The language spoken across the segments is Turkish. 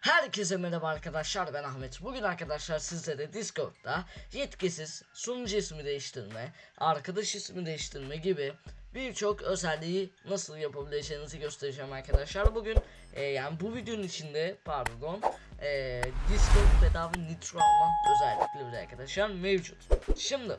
Herkese merhaba arkadaşlar ben Ahmet. Bugün arkadaşlar sizlere Discord'da yetkisiz sunucu ismi değiştirme, arkadaş ismi değiştirme gibi birçok özelliği nasıl yapabileceğinizi göstereceğim arkadaşlar. Bugün e, yani bu videonun içinde pardon e, Discord bedava nitro alma özellikleri arkadaşlar mevcut. Şimdi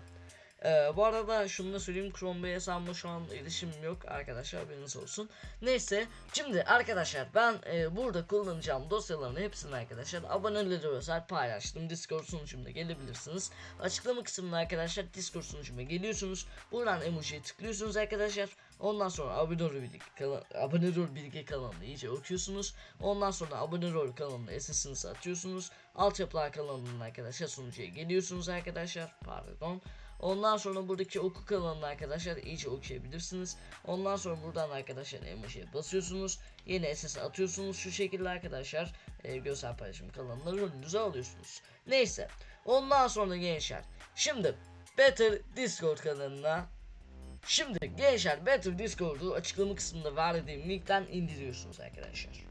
ee, bu arada şunu da söyleyeyim Chrome Bey hesabıma şu an erişimim yok arkadaşlar haberiniz olsun. Neyse şimdi arkadaşlar ben e, burada kullanacağım dosyaların hepsini arkadaşlar abonelere özel paylaştım. Discord sunucumda gelebilirsiniz. Açıklama kısmında arkadaşlar Discord sunucuma geliyorsunuz. Buradan emojiye tıklıyorsunuz arkadaşlar. Ondan sonra abone ol bilgi ol bilgi kanalını iyice okuyorsunuz. Ondan sonra abone ol kanalına SS'inizi atıyorsunuz. Altyapılar kanalının arkadaşlar sunucuya geliyorsunuz arkadaşlar. Pardon. Ondan sonra buradaki oku kanalını arkadaşlar iyice okuyabilirsiniz. Ondan sonra buradan arkadaşlar emojiye basıyorsunuz. Yeni SS atıyorsunuz şu şekilde arkadaşlar. E, görsel paylaşım kanalına rolünüzü alıyorsunuz. Neyse. Ondan sonra gençler. Şimdi Better Discord kanalına Şimdi gençler Better Discord'u açıklama kısmında verdiğim linkten indiriyorsunuz arkadaşlar.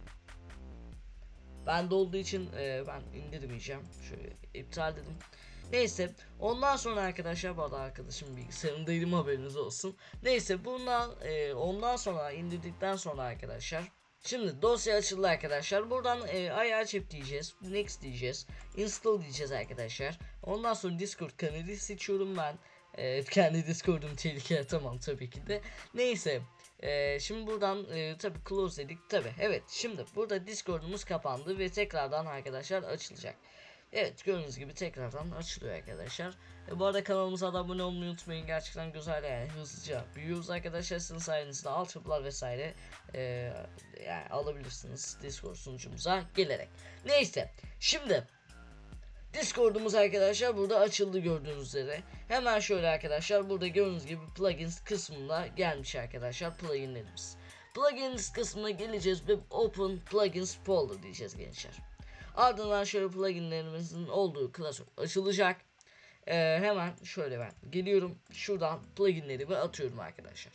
Ben de olduğu için e, ben indirmeyeceğim. Şöyle iptal dedim. Neyse ondan sonra arkadaşlar bu arada arkadaşım bilgisayarındaydım haberiniz olsun. Neyse bundan e, ondan sonra indirdikten sonra arkadaşlar Şimdi dosya açıldı arkadaşlar. Buradan e, ayar çip diyeceğiz. Next diyeceğiz. Install diyeceğiz arkadaşlar. Ondan sonra Discord kanalı seçiyorum ben. E, kendi Discord'um tehlikeye tamam tabii ki de. Neyse. E, şimdi buradan e, tabii close dedik. Tabii evet. Şimdi burada Discord'umuz kapandı ve tekrardan arkadaşlar açılacak. Evet gördüğünüz gibi tekrardan açılıyor arkadaşlar. E, bu arada kanalımıza da abone olmayı unutmayın. Gerçekten güzel yani hızlıca büyüyoruz arkadaşlar. Sizin sayenizde altyapılar vesaire e, yani alabilirsiniz Discord sunucumuza gelerek. Neyse şimdi Discord'umuz arkadaşlar burada açıldı gördüğünüz üzere. Hemen şöyle arkadaşlar burada gördüğünüz gibi plugins kısmında gelmiş arkadaşlar pluginlerimiz. Plugins kısmına geleceğiz ve open plugins folder diyeceğiz gençler. Ardından şöyle pluginlerimizin olduğu klasör açılacak. Ee, hemen şöyle ben geliyorum. Şuradan pluginlerimi atıyorum arkadaşlar.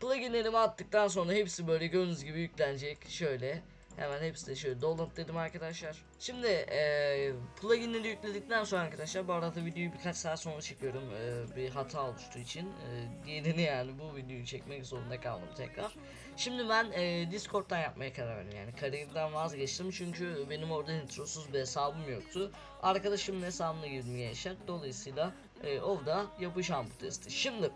Pluginlerimi attıktan sonra hepsi böyle gördüğünüz gibi yüklenecek. Şöyle hemen hepsi de şöyle download dedim arkadaşlar. Şimdi e, pluginleri yükledikten sonra arkadaşlar bu arada videoyu birkaç saat sonra çekiyorum. E, bir hata oluştuğu için e, diğerini yani bu videoyu çekmek zorunda kaldım tekrar. Şimdi ben e, Discord'dan yapmaya karar verdim yani kariyerimden vazgeçtim çünkü benim orada nitrosuz bir hesabım yoktu. Arkadaşımın hesabına girdim gençler dolayısıyla e, orada yapacağım bu testi. Şimdi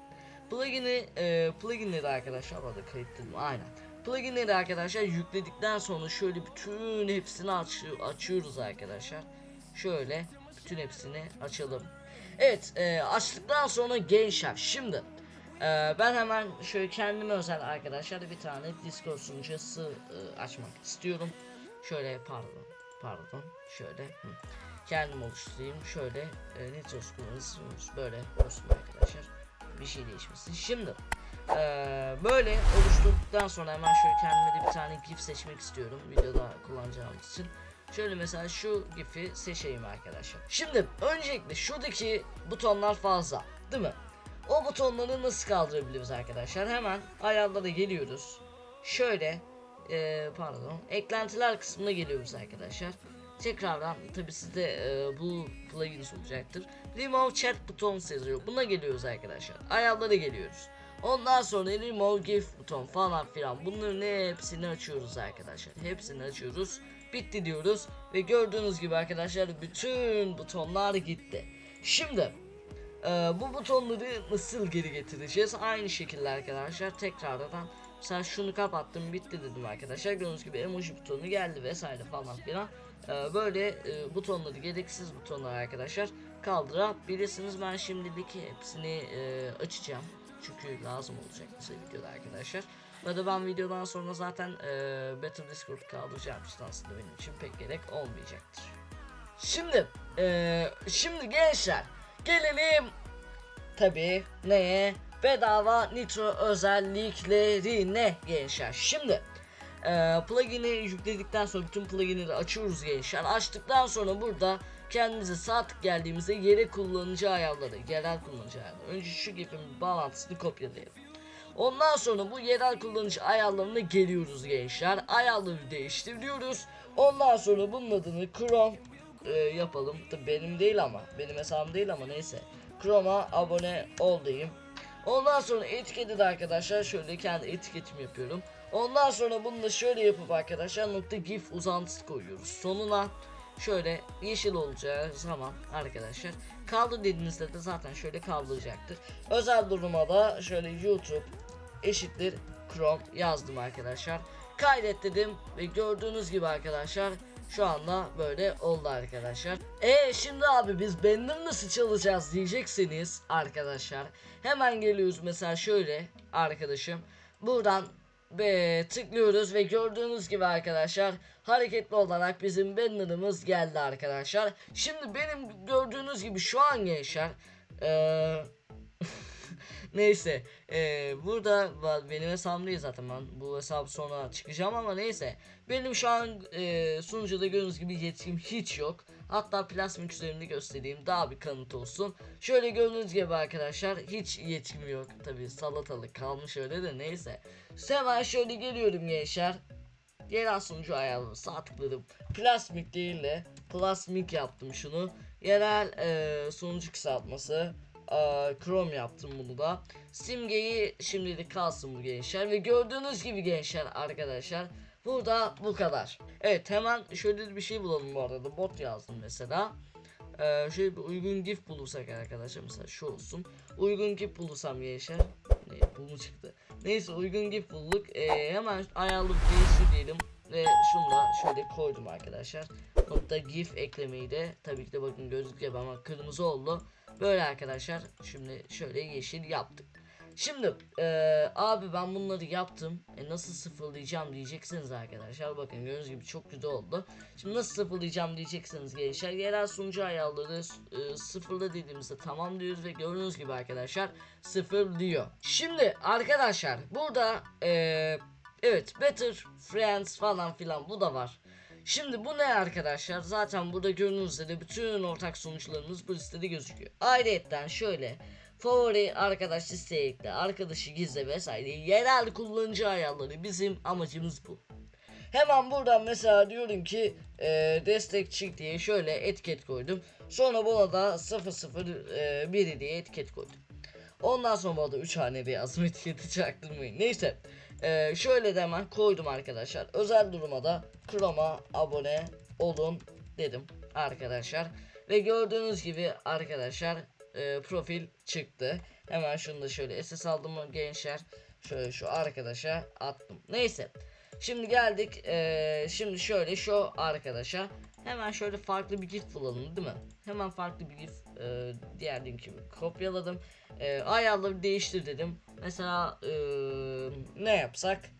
plugin'i e, pluginleri arkadaşlar orada kayıtladım aynen. Pluginleri arkadaşlar yükledikten sonra şöyle bütün hepsini aç açıyoruz arkadaşlar. Şöyle bütün hepsini açalım. Evet e, açtıktan sonra gençler şimdi ee, ben hemen şöyle kendime özel arkadaşlar bir tane Discord sunucusu e, açmak istiyorum. Şöyle pardon pardon şöyle kendim oluşturayım şöyle e, kullanıcımız böyle olsun arkadaşlar bir şey değişmesin. Şimdi e, böyle oluşturduktan sonra hemen şöyle kendime de bir tane GIF seçmek istiyorum videoda kullanacağımız için. Şöyle mesela şu GIF'i seçeyim arkadaşlar. Şimdi öncelikle şuradaki butonlar fazla değil mi? O butonları nasıl kaldırabiliriz arkadaşlar? Hemen ayarlara geliyoruz. Şöyle e, pardon eklentiler kısmına geliyoruz arkadaşlar. Tekrardan tabi sizde e, bu plugins olacaktır. Remove chat buton yazıyor. Buna geliyoruz arkadaşlar. Ayarlara geliyoruz. Ondan sonra remove gif buton falan filan bunların hepsini açıyoruz arkadaşlar. Hepsini açıyoruz. Bitti diyoruz ve gördüğünüz gibi arkadaşlar bütün butonlar gitti. Şimdi ee, bu butonları nasıl geri getireceğiz? Aynı şekilde arkadaşlar tekrardan mesela şunu kapattım bitti dedim arkadaşlar. Gördüğünüz gibi emoji butonu geldi vesaire falan filan. Ee, böyle e, butonları gereksiz butonlar arkadaşlar kaldırabilirsiniz. Ben şimdilik hepsini e, açacağım. Çünkü lazım olacak bize videoda arkadaşlar. Ve de ben videodan sonra zaten e, Better Discord kaldıracağım için aslında benim için pek gerek olmayacaktır. Şimdi e, şimdi gençler Gelelim tabi neye? Bedava nitro özelliklerine gençler. Şimdi e, plugin'i yükledikten sonra bütün pluginleri açıyoruz gençler. Açtıktan sonra burada kendimize saat geldiğimizde yere kullanıcı ayarları, yerel kullanıcı ayarları. Önce şu gifin bağlantısını kopyalayalım. Ondan sonra bu yerel kullanıcı ayarlarına geliyoruz gençler. Ayarları değiştiriyoruz. Ondan sonra bunun adını Chrome e, yapalım. Tabii benim değil ama. Benim hesabım değil ama neyse. Chrome'a abone ol. Ondan sonra etiketi de arkadaşlar şöyle kendi etiketimi yapıyorum. Ondan sonra bunu da şöyle yapıp arkadaşlar nokta gif uzantısı koyuyoruz. Sonuna şöyle yeşil olacağı zaman arkadaşlar kaldır dediğinizde de zaten şöyle kaldıracaktır. Özel duruma da şöyle YouTube eşittir Chrome yazdım arkadaşlar. Kaydet dedim ve gördüğünüz gibi arkadaşlar şu anda böyle oldu arkadaşlar. E şimdi abi biz benim nasıl çalacağız diyecekseniz arkadaşlar. Hemen geliyoruz mesela şöyle arkadaşım. Buradan ve tıklıyoruz ve gördüğünüz gibi arkadaşlar hareketli olarak bizim banner'ımız geldi arkadaşlar. Şimdi benim gördüğünüz gibi şu an gençler eee Neyse eee, burada benim hesabım değil zaten. Ben bu hesabı sonra çıkacağım ama neyse. Benim şu an eee sunucuda gördüğünüz gibi yetkim hiç yok. Hatta plasmik üzerinde göstereyim. Daha bir kanıt olsun. Şöyle gördüğünüz gibi arkadaşlar hiç yetkim yok. Tabi salatalık kalmış öyle de neyse. Hemen şöyle geliyorum gençler. Yerel sunucu ayarları sağ tıkladım. Plasmik değil de plasmik yaptım şunu. Yerel eee, sunucu kısaltması. Eee, Chrome yaptım bunu da. Simgeyi şimdilik kalsın bu gençler. Ve gördüğünüz gibi gençler arkadaşlar. Burada bu kadar. Evet hemen şöyle bir şey bulalım bu arada. Bot yazdım mesela. Ee, şöyle bir uygun gif bulursak arkadaşlar mesela şu olsun. Uygun gif bulursam gençler. Ne bu mu çıktı? Neyse uygun gif bulduk. Ee, hemen ayarlı değiştir diyelim. Ve şunu da şöyle koydum arkadaşlar. Nokta gif eklemeyi de tabii ki de bakın gözüküyor ama kırmızı oldu. Böyle arkadaşlar. Şimdi şöyle yeşil yaptık. Şimdi eee, abi ben bunları yaptım. E, nasıl sıfırlayacağım diyeceksiniz arkadaşlar. Bakın gördüğünüz gibi çok güzel oldu. Şimdi nasıl sıfırlayacağım diyeceksiniz gençler. Yerel sunucu ayarları e, sıfırla dediğimizde tamam diyoruz ve gördüğünüz gibi arkadaşlar sıfır diyor. Şimdi arkadaşlar burada eee, evet Better Friends falan filan bu da var. Şimdi bu ne arkadaşlar? Zaten burada gördüğünüz üzere bütün ortak sonuçlarımız bu listede gözüküyor. Ayrıca şöyle favori arkadaş listeye ekle, arkadaşı gizle vesaire yerel kullanıcı ayarları bizim amacımız bu. Hemen buradan mesela diyorum ki e, destekçi diye şöyle etiket koydum. Sonra buna da 001 diye etiket koydum. Ondan sonra burada 3 haneli yazım etiketi çaktırmayın. Neyse. Ee, şöyle de hemen koydum arkadaşlar. Özel duruma da Chrome'a abone olun dedim arkadaşlar. Ve gördüğünüz gibi arkadaşlar e, profil çıktı. Hemen şunu da şöyle SS aldım gençler. Şöyle şu arkadaşa attım. Neyse. Şimdi geldik. e, şimdi şöyle şu arkadaşa hemen şöyle farklı bir gif bulalım değil mi? Hemen farklı bir gif e, diğer link gibi kopyaladım. E, ayarları değiştir dedim. Mesela e, ne yapsak?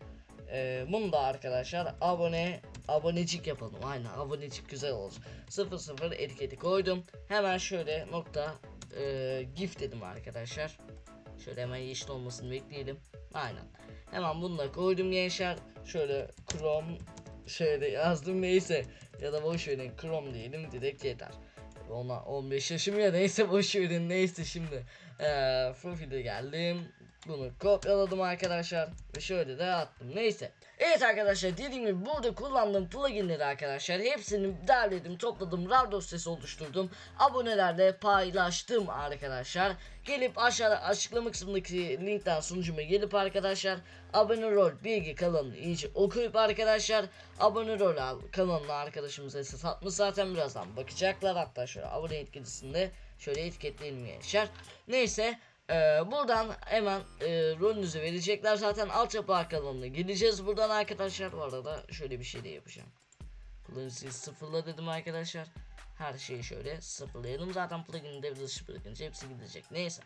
E, bunu da arkadaşlar abone abonecik yapalım. Aynen abonecik güzel olsun. 00 etiketi koydum. Hemen şöyle nokta e, gif dedim arkadaşlar. Şöyle hemen yeşil olmasını bekleyelim. Aynen. Hemen bunu da koydum gençler. Şöyle Chrome şöyle yazdım neyse. Ya da boş verin Chrome diyelim direkt yeter. Ona 15 yaşım ya neyse boş verin neyse şimdi. Eee profile geldim. Bunu kopyaladım arkadaşlar ve şöyle de attım. Neyse. Evet arkadaşlar dediğim gibi burada kullandığım pluginleri arkadaşlar hepsini derledim, topladım, RAR dosyası oluşturdum. Abonelerle paylaştım arkadaşlar. Gelip aşağıda açıklama kısmındaki linkten sunucuma gelip arkadaşlar abone rol bilgi kanalını iyice okuyup arkadaşlar abone rol al kanalına arkadaşımız ses atmış zaten birazdan bakacaklar hatta şöyle abone etkilisinde şöyle etiketleyelim gençler. Neyse ee, buradan hemen e, rolünüzü verecekler zaten altyapı kanalına gideceğiz buradan arkadaşlar bu arada şöyle bir şey de yapacağım kullanıcıyı sıfırla dedim arkadaşlar her şeyi şöyle sıfırlayalım zaten plugin'i devre dışı bırakınca hepsi gidecek neyse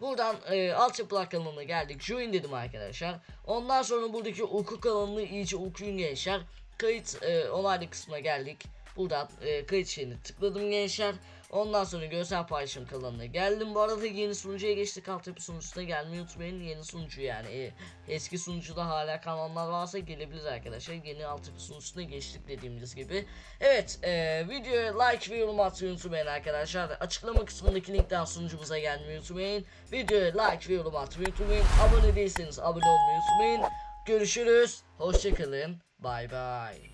Buradan e, altyapılar kanalına geldik. Join dedim arkadaşlar. Ondan sonra buradaki oku kanalını iyice okuyun gençler. Kayıt e, onaylı kısmına geldik. Buradan e, kayıt şeyini tıkladım gençler. Ondan sonra görsel paylaşım kanalına geldim. Bu arada yeni sunucuya geçtik. Altyapı sunucusuna gelmeyi unutmayın. Yeni sunucu yani. E, eski sunucuda hala kanallar varsa gelebilir arkadaşlar. Yeni altyapı sunucusuna geçtik dediğimiz gibi. Evet e, videoya like ve yorum atmayı unutmayın arkadaşlar. Açıklama kısmındaki linkten sunucumuza gelmeyi unutmayın. Videoya like ve yorum atmayı unutmayın. Abone değilseniz abone olmayı unutmayın. Görüşürüz. Hoşçakalın. Bay bay.